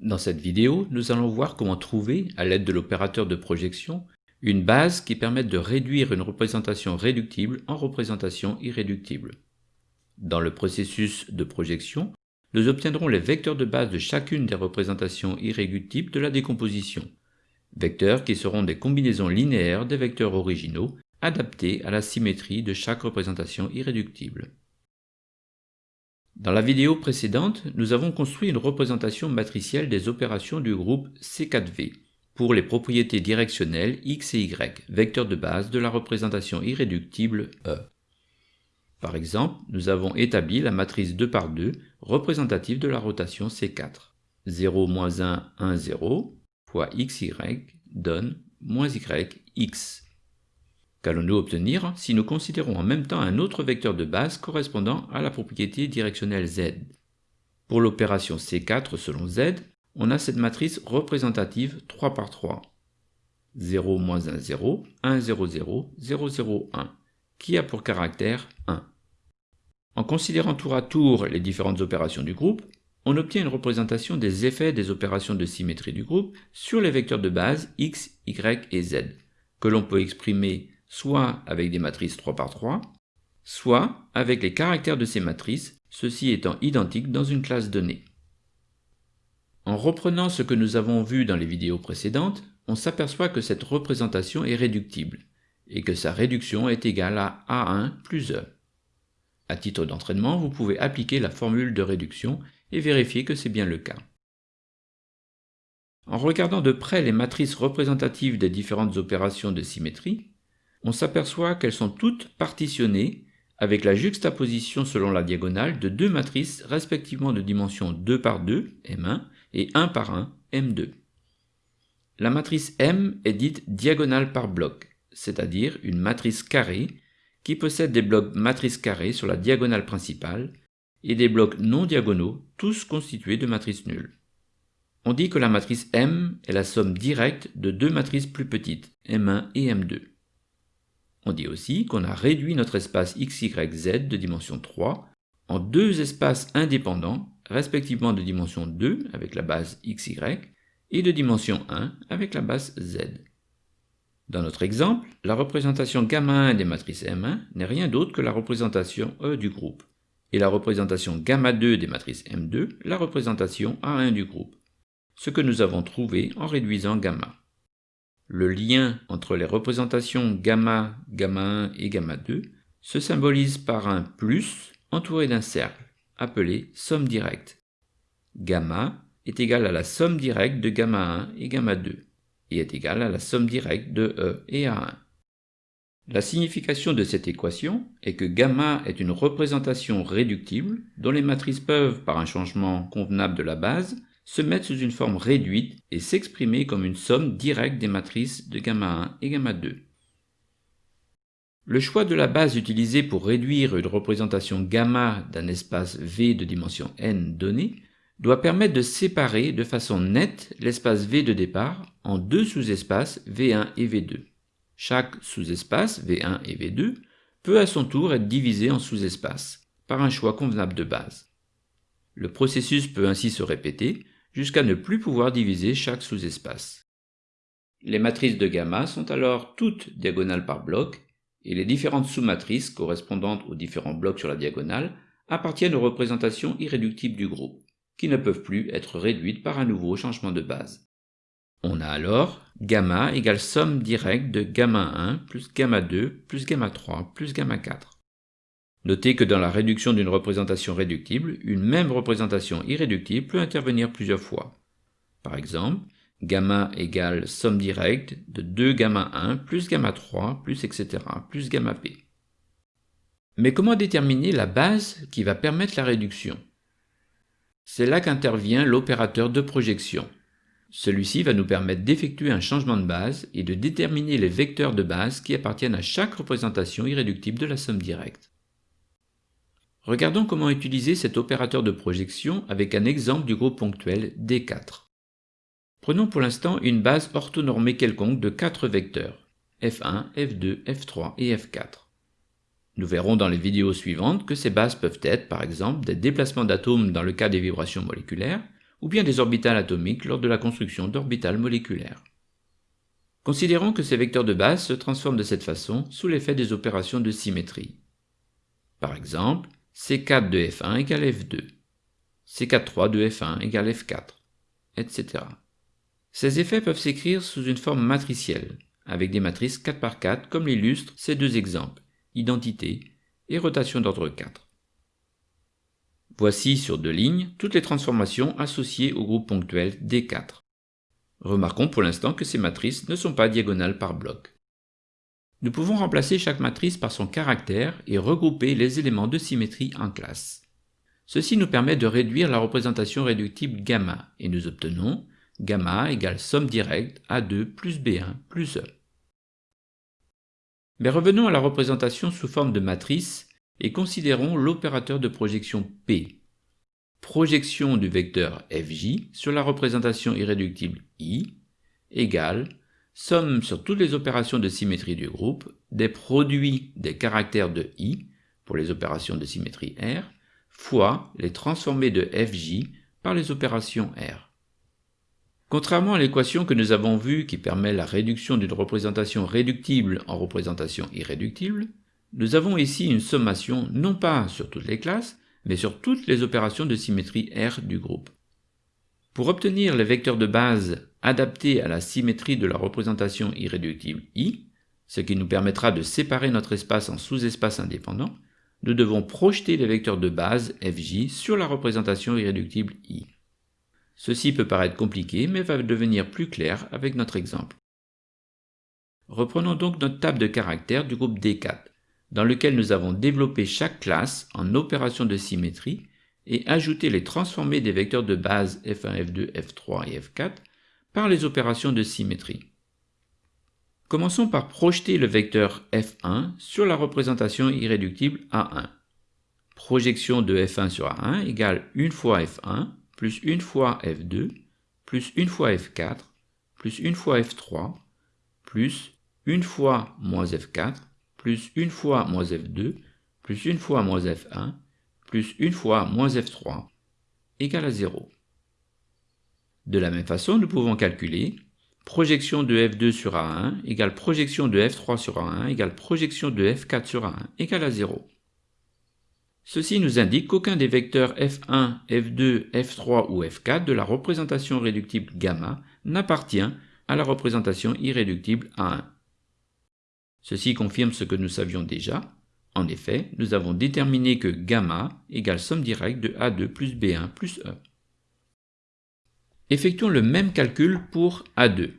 Dans cette vidéo, nous allons voir comment trouver, à l'aide de l'opérateur de projection, une base qui permette de réduire une représentation réductible en représentation irréductible. Dans le processus de projection, nous obtiendrons les vecteurs de base de chacune des représentations irréductibles de la décomposition, vecteurs qui seront des combinaisons linéaires des vecteurs originaux adaptés à la symétrie de chaque représentation irréductible. Dans la vidéo précédente, nous avons construit une représentation matricielle des opérations du groupe C4V pour les propriétés directionnelles x et y, vecteurs de base de la représentation irréductible E. Par exemple, nous avons établi la matrice 2 par 2 représentative de la rotation C4. 0, 1, 1, 0 fois xy donne moins y, x. Qu'allons-nous obtenir si nous considérons en même temps un autre vecteur de base correspondant à la propriété directionnelle z? Pour l'opération C4 selon z, on a cette matrice représentative 3 par 3. 0, 1, 0, 1, 0, 0, 0, 0, 1, qui a pour caractère 1. En considérant tour à tour les différentes opérations du groupe, on obtient une représentation des effets des opérations de symétrie du groupe sur les vecteurs de base x, y et z, que l'on peut exprimer soit avec des matrices 3 par 3, soit avec les caractères de ces matrices, ceux-ci étant identiques dans une classe donnée. En reprenant ce que nous avons vu dans les vidéos précédentes, on s'aperçoit que cette représentation est réductible, et que sa réduction est égale à A1 plus E. À titre d'entraînement, vous pouvez appliquer la formule de réduction et vérifier que c'est bien le cas. En regardant de près les matrices représentatives des différentes opérations de symétrie, on s'aperçoit qu'elles sont toutes partitionnées avec la juxtaposition selon la diagonale de deux matrices respectivement de dimension 2 par 2, M1, et 1 par 1, M2. La matrice M est dite diagonale par bloc, c'est-à-dire une matrice carrée qui possède des blocs matrices carrées sur la diagonale principale et des blocs non diagonaux, tous constitués de matrices nulles. On dit que la matrice M est la somme directe de deux matrices plus petites, M1 et M2. On dit aussi qu'on a réduit notre espace XYZ de dimension 3 en deux espaces indépendants, respectivement de dimension 2 avec la base XY et de dimension 1 avec la base Z. Dans notre exemple, la représentation gamma 1 des matrices M1 n'est rien d'autre que la représentation E du groupe, et la représentation gamma 2 des matrices M2 la représentation A1 du groupe, ce que nous avons trouvé en réduisant gamma. Le lien entre les représentations gamma, gamma 1 et gamma 2 se symbolise par un plus entouré d'un cercle, appelé somme directe. Gamma est égal à la somme directe de gamma 1 et gamma 2, et est égal à la somme directe de E et A1. La signification de cette équation est que gamma est une représentation réductible dont les matrices peuvent, par un changement convenable de la base, se mettre sous une forme réduite et s'exprimer comme une somme directe des matrices de gamma 1 et gamma 2. Le choix de la base utilisée pour réduire une représentation gamma d'un espace V de dimension n donné doit permettre de séparer de façon nette l'espace V de départ en deux sous-espaces V1 et V2. Chaque sous-espace V1 et V2 peut à son tour être divisé en sous-espaces par un choix convenable de base. Le processus peut ainsi se répéter jusqu'à ne plus pouvoir diviser chaque sous-espace. Les matrices de gamma sont alors toutes diagonales par bloc, et les différentes sous-matrices correspondantes aux différents blocs sur la diagonale appartiennent aux représentations irréductibles du groupe, qui ne peuvent plus être réduites par un nouveau changement de base. On a alors gamma égale somme directe de gamma 1 plus gamma 2 plus gamma 3 plus gamma 4. Notez que dans la réduction d'une représentation réductible, une même représentation irréductible peut intervenir plusieurs fois. Par exemple, gamma égale somme directe de 2 gamma 1 plus gamma 3 plus etc. plus gamma p. Mais comment déterminer la base qui va permettre la réduction? C'est là qu'intervient l'opérateur de projection. Celui-ci va nous permettre d'effectuer un changement de base et de déterminer les vecteurs de base qui appartiennent à chaque représentation irréductible de la somme directe. Regardons comment utiliser cet opérateur de projection avec un exemple du groupe ponctuel D4. Prenons pour l'instant une base orthonormée quelconque de 4 vecteurs, F1, F2, F3 et F4. Nous verrons dans les vidéos suivantes que ces bases peuvent être, par exemple, des déplacements d'atomes dans le cas des vibrations moléculaires, ou bien des orbitales atomiques lors de la construction d'orbitales moléculaires. Considérons que ces vecteurs de base se transforment de cette façon sous l'effet des opérations de symétrie. Par exemple, C4 de F1 égale F2, C4 de F1 égale F4, etc. Ces effets peuvent s'écrire sous une forme matricielle, avec des matrices 4 par 4 comme l'illustrent ces deux exemples, identité et rotation d'ordre 4. Voici sur deux lignes toutes les transformations associées au groupe ponctuel D4. Remarquons pour l'instant que ces matrices ne sont pas diagonales par bloc. Nous pouvons remplacer chaque matrice par son caractère et regrouper les éléments de symétrie en classe. Ceci nous permet de réduire la représentation réductible gamma et nous obtenons gamma égale somme directe A2 plus B1 plus E. Mais revenons à la représentation sous forme de matrice et considérons l'opérateur de projection P. Projection du vecteur Fj sur la représentation irréductible I égale somme sur toutes les opérations de symétrie du groupe des produits des caractères de I pour les opérations de symétrie R fois les transformés de Fj par les opérations R. Contrairement à l'équation que nous avons vue qui permet la réduction d'une représentation réductible en représentation irréductible, nous avons ici une sommation non pas sur toutes les classes, mais sur toutes les opérations de symétrie R du groupe. Pour obtenir les vecteurs de base adaptés à la symétrie de la représentation irréductible I, ce qui nous permettra de séparer notre espace en sous-espaces indépendants, nous devons projeter les vecteurs de base Fj sur la représentation irréductible I. Ceci peut paraître compliqué, mais va devenir plus clair avec notre exemple. Reprenons donc notre table de caractères du groupe D4, dans lequel nous avons développé chaque classe en opération de symétrie et ajouté les transformés des vecteurs de base F1, F2, F3 et F4 les opérations de symétrie. Commençons par projeter le vecteur F1 sur la représentation irréductible A1. Projection de F1 sur A1 égale 1 fois F1 plus une fois F2, plus une fois F4, plus une fois F3, plus une fois moins F4, plus une fois moins F2, plus une fois moins F1, plus une fois moins F3, égale à 0. De la même façon, nous pouvons calculer projection de F2 sur A1 égale projection de F3 sur A1 égale projection de F4 sur A1 égale à 0. Ceci nous indique qu'aucun des vecteurs f1, f2, f3 ou f4 de la représentation réductible gamma n'appartient à la représentation irréductible A1. Ceci confirme ce que nous savions déjà. En effet, nous avons déterminé que gamma égale somme directe de A2 plus B1 plus E. Effectuons le même calcul pour A2.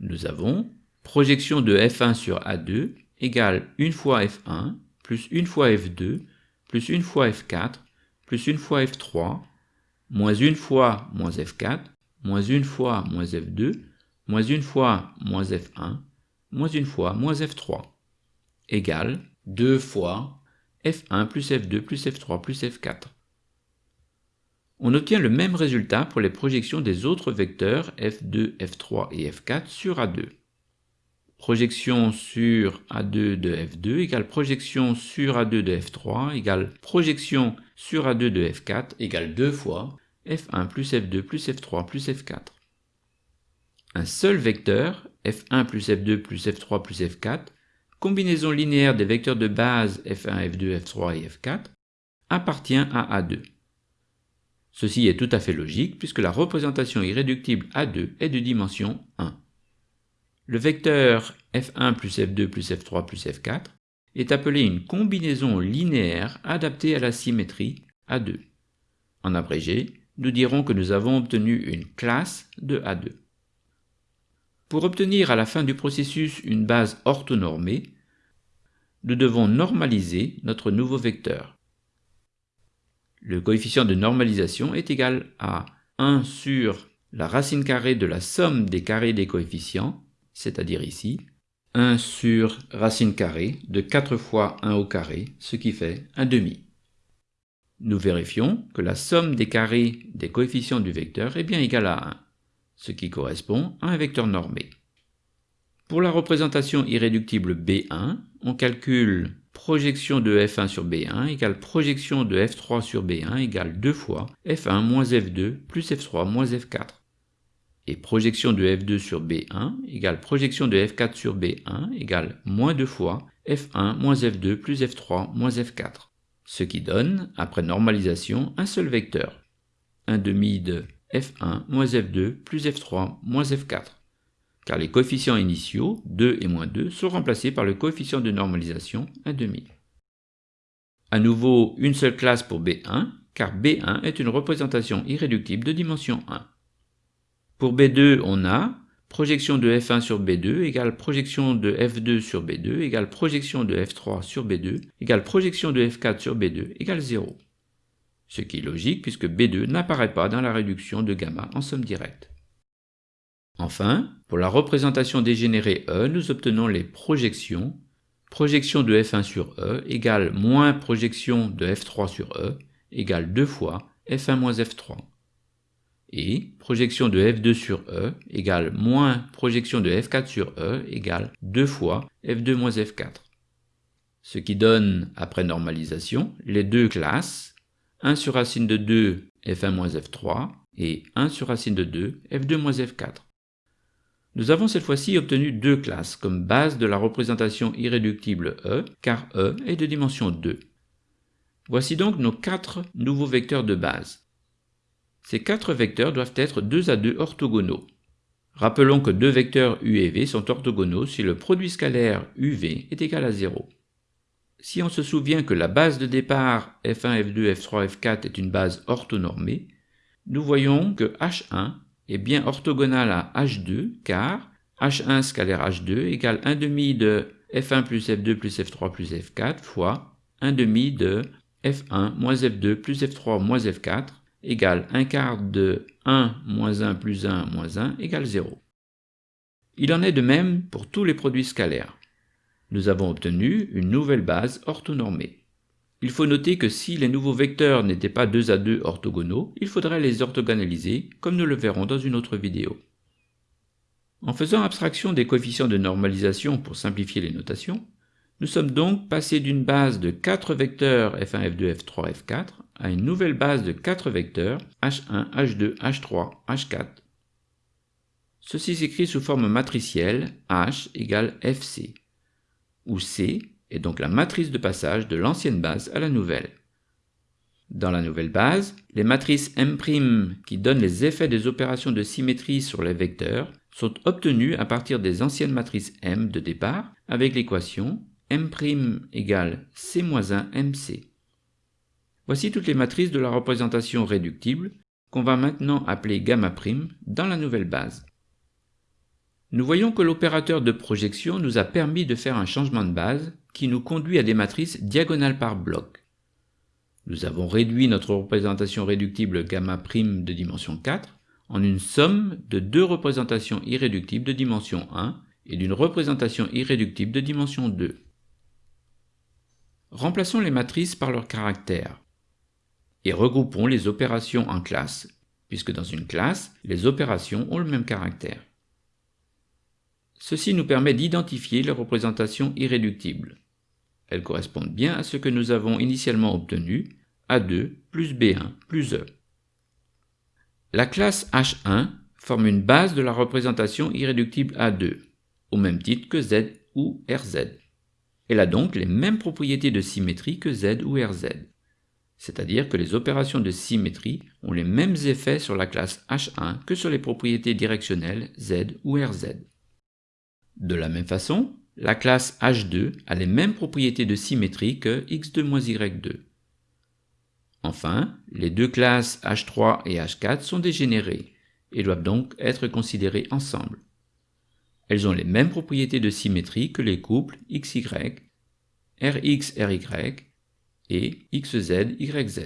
Nous avons projection de F1 sur A2 égale 1 fois F1 plus 1 fois F2 plus une fois F4, plus une fois F3, moins une fois moins F4, moins une fois moins F2, moins une fois moins F1, moins une fois moins F3, égale 2 fois F1 plus F2 plus F3 plus F4. On obtient le même résultat pour les projections des autres vecteurs F2, F3 et F4 sur A2 projection sur A2 de F2 égale projection sur A2 de F3 égale projection sur A2 de F4 égale 2 fois F1 plus F2 plus F3 plus F4. Un seul vecteur, F1 plus F2 plus F3 plus F4, combinaison linéaire des vecteurs de base F1, F2, F3 et F4, appartient à A2. Ceci est tout à fait logique puisque la représentation irréductible A2 est de dimension 1. Le vecteur f1 plus f2 plus f3 plus f4 est appelé une combinaison linéaire adaptée à la symétrie A2. En abrégé, nous dirons que nous avons obtenu une classe de A2. Pour obtenir à la fin du processus une base orthonormée, nous devons normaliser notre nouveau vecteur. Le coefficient de normalisation est égal à 1 sur la racine carrée de la somme des carrés des coefficients c'est-à-dire ici, 1 sur racine carrée de 4 fois 1 au carré, ce qui fait un demi. Nous vérifions que la somme des carrés des coefficients du vecteur est bien égale à 1, ce qui correspond à un vecteur normé. Pour la représentation irréductible B1, on calcule projection de f1 sur b1 égale projection de f3 sur b1 égale 2 fois f1 moins f2 plus f3 moins f4. Et projection de f2 sur b1 égale projection de f4 sur b1 égale moins 2 fois f1 moins f2 plus f3 moins f4. Ce qui donne, après normalisation, un seul vecteur. 1 demi de f1 moins f2 plus f3 moins f4 car les coefficients initiaux, 2 et moins 2, sont remplacés par le coefficient de normalisation, 1,5. À nouveau, une seule classe pour B1, car B1 est une représentation irréductible de dimension 1. Pour B2, on a projection de F1 sur B2 égale projection de F2 sur B2 égale projection de F3 sur B2 égale projection de F4 sur B2 égale 0. Ce qui est logique puisque B2 n'apparaît pas dans la réduction de gamma en somme directe. Enfin, pour la représentation dégénérée E, nous obtenons les projections. Projection de F1 sur E égale moins projection de F3 sur E égale 2 fois F1 moins F3. Et projection de F2 sur E égale moins projection de F4 sur E égale 2 fois F2 moins F4. Ce qui donne, après normalisation, les deux classes 1 sur racine de 2 F1 moins F3 et 1 sur racine de 2 F2 moins F4. Nous avons cette fois-ci obtenu deux classes comme base de la représentation irréductible E, car E est de dimension 2. Voici donc nos quatre nouveaux vecteurs de base. Ces quatre vecteurs doivent être 2 à 2 orthogonaux. Rappelons que deux vecteurs U et V sont orthogonaux si le produit scalaire UV est égal à 0. Si on se souvient que la base de départ F1, F2, F3, F4 est une base orthonormée, nous voyons que H1 est bien orthogonal à H2 car H1 scalaire H2 égale 1 demi de F1 plus F2 plus F3 plus F4 fois 1 demi de F1 moins F2 plus F3 moins F4 égale 1 quart de 1 moins 1 plus 1 moins 1 égale 0. Il en est de même pour tous les produits scalaires. Nous avons obtenu une nouvelle base orthonormée. Il faut noter que si les nouveaux vecteurs n'étaient pas 2 à 2 orthogonaux, il faudrait les orthogonaliser, comme nous le verrons dans une autre vidéo. En faisant abstraction des coefficients de normalisation pour simplifier les notations, nous sommes donc passés d'une base de 4 vecteurs f1, f2, f3, f4 à une nouvelle base de 4 vecteurs h1, h2, h3, h4. Ceci s'écrit sous forme matricielle h égale fc, où c est donc la matrice de passage de l'ancienne base à la nouvelle. Dans la nouvelle base, les matrices M' qui donnent les effets des opérations de symétrie sur les vecteurs sont obtenues à partir des anciennes matrices M de départ avec l'équation M' égale C-1 MC. Voici toutes les matrices de la représentation réductible qu'on va maintenant appeler gamma' dans la nouvelle base. Nous voyons que l'opérateur de projection nous a permis de faire un changement de base qui nous conduit à des matrices diagonales par bloc. Nous avons réduit notre représentation réductible gamma' de dimension 4 en une somme de deux représentations irréductibles de dimension 1 et d'une représentation irréductible de dimension 2. Remplaçons les matrices par leurs caractères et regroupons les opérations en classes, puisque dans une classe, les opérations ont le même caractère. Ceci nous permet d'identifier les représentations irréductibles. Elles correspondent bien à ce que nous avons initialement obtenu, A2 plus B1 plus E. La classe H1 forme une base de la représentation irréductible A2, au même titre que Z ou RZ. Elle a donc les mêmes propriétés de symétrie que Z ou RZ. C'est-à-dire que les opérations de symétrie ont les mêmes effets sur la classe H1 que sur les propriétés directionnelles Z ou RZ. De la même façon, la classe H2 a les mêmes propriétés de symétrie que x2-y2. Enfin, les deux classes H3 et H4 sont dégénérées et doivent donc être considérées ensemble. Elles ont les mêmes propriétés de symétrie que les couples XY, RX, RY et XZ, YZ.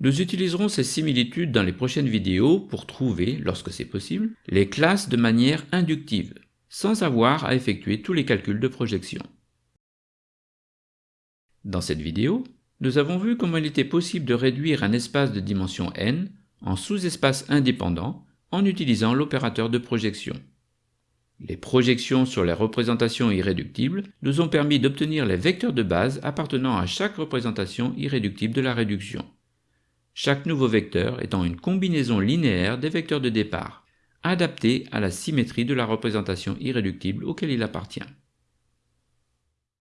Nous utiliserons ces similitudes dans les prochaines vidéos pour trouver, lorsque c'est possible, les classes de manière inductive, sans avoir à effectuer tous les calculs de projection. Dans cette vidéo, nous avons vu comment il était possible de réduire un espace de dimension n en sous-espace indépendant en utilisant l'opérateur de projection. Les projections sur les représentations irréductibles nous ont permis d'obtenir les vecteurs de base appartenant à chaque représentation irréductible de la réduction, chaque nouveau vecteur étant une combinaison linéaire des vecteurs de départ. Adapté à la symétrie de la représentation irréductible auquel il appartient.